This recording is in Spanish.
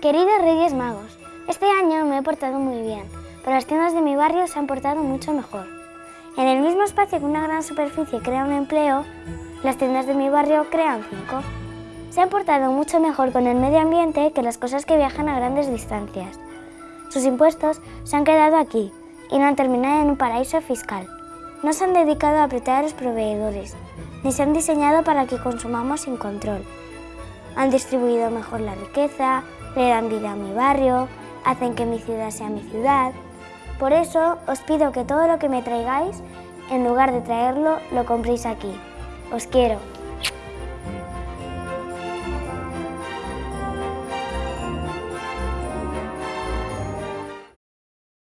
Queridos Reyes Magos, este año me he portado muy bien, pero las tiendas de mi barrio se han portado mucho mejor. En el mismo espacio que una gran superficie crea un empleo, las tiendas de mi barrio crean cinco. Se han portado mucho mejor con el medio ambiente que las cosas que viajan a grandes distancias. Sus impuestos se han quedado aquí y no han terminado en un paraíso fiscal. No se han dedicado a apretar a los proveedores, ni se han diseñado para que consumamos sin control. Han distribuido mejor la riqueza, le dan vida a mi barrio, hacen que mi ciudad sea mi ciudad. Por eso os pido que todo lo que me traigáis, en lugar de traerlo, lo compréis aquí. Os quiero.